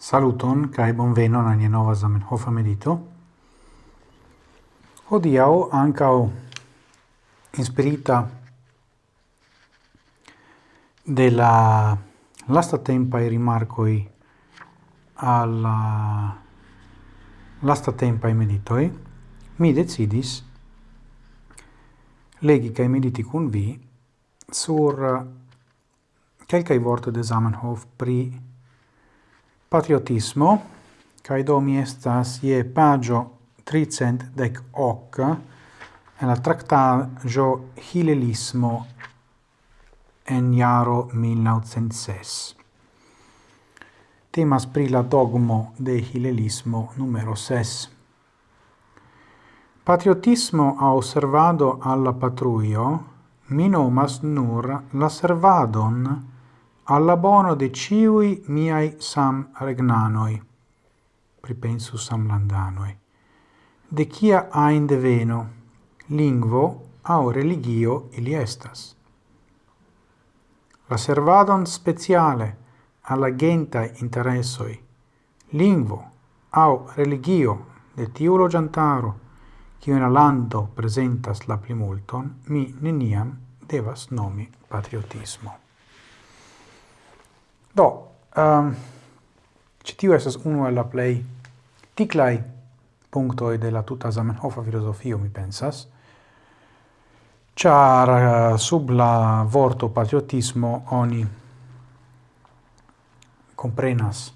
Saluton kaj bonvenon nia nova Zamenhof medito. Hodiaŭ ankaŭ inspirita de la lastatempaj rimarkoj al la lastatempaj meditoi, mi decidis legi kai mediti kun vi sur eh, kelkaj vortoj de Zamenhof pri patriotismo, cae do mi estas ie pagio 318 en la tractaggio Hilelismo en iaro 1906. Temas pri la dogmo de Hilelismo numero 6. Patriotismo au osservado alla patruio minomas nur la servadon alla bono de ciui miai sam regnanoi, pripensu sam landanoi, de cia ain deveno, lingvo au religio ili estas. La servadon speciale alla genta interessoi, lingvo au religio de tiulo giantaro, cio in lando presentas la plimulton, mi neniam devas nomi patriotismo. Do, ehm, um, ci tiu estas unu el la plej ticlai punctoi de la tuta Zamenhofa filosofio, mi pensas, char uh, eh, sub la vorto patriotismo oni comprenas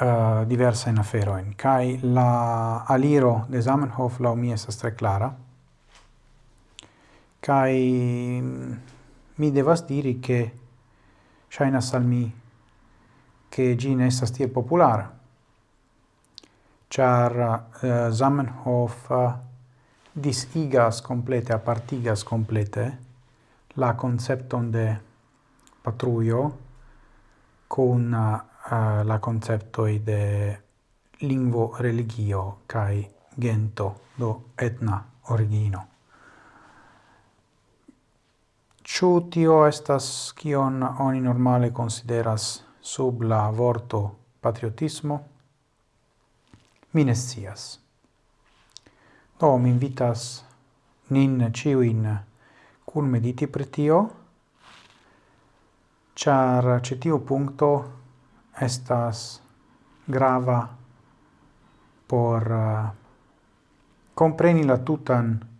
uh, eh, diversa in aferoin, kai la aliro de Zamenhof la mi esas tre clara, kai mm, mi devas diri che Shainas al mi, che gin estas tiel populara, char uh, Zamenhof uh, disigas complete, apartigas complete la concepton de patruio con uh, eh, la concepto de lingvo religio kai gento do etna origino. Ciu tio estas kion oni normale consideras sub la vorto patriotismo? Mi ne scias. Do, mi invitas nin ciuin cun mediti pri tio, char cetiu puncto estas grava por eh, uh, compreni la tutan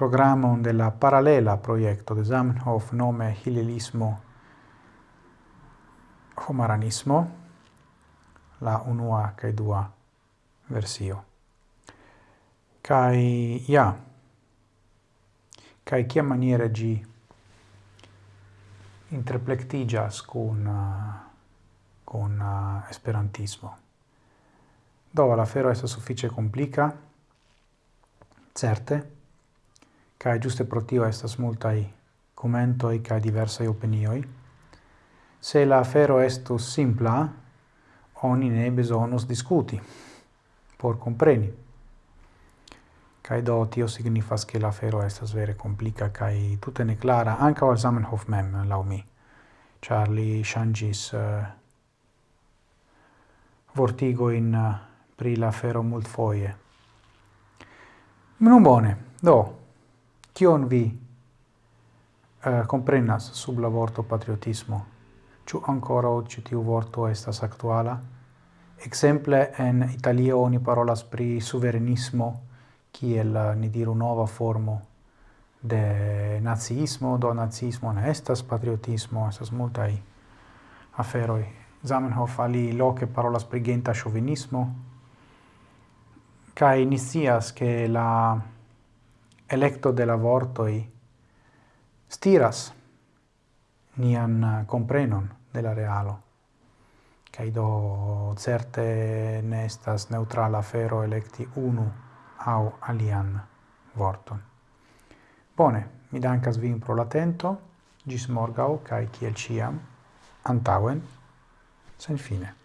programon de la paralela proiecto de Zamenhof nome Hillelismo Homaranismo, la unua cae dua versio. Cai, ja, cai cia maniere gi interplectigas con, con uh, esperantismo. Do, la fero est suffice complica, certe, kai giuste pro tio estas multai commentoi kai diversai opinioi. Se la afero estus simpla, oni ne besonus discuti, por compreni. kai do tio signifas che la afero estas vere complica kai tutte ne clara, anche al Zamenhof mem, lau mi, char shangis uh, eh, vortigo in uh, pri la afero multfoie. Non bone, do, Kion vi uh, comprenas sub la vorto patriotismo? Ciu ancora oggi tiu vorto estas actuala? Exemple, en Italia oni parolas pri suverenismo, kiel eh, ni diru nova formo de nazismo, do nazismo ne estas patriotismo, estas multai aferoi. Zamenhof ali loce parolas pri genta chauvinismo, kai ni che la electo de la vortoi stiras nian eh, comprenon de la realo. Cai do certe nestas neutrala fero electi unu au alian vorton. Bone, mi dancas vin pro l'atento, gis morgau, cae ciel ciam, antauen, sen fine.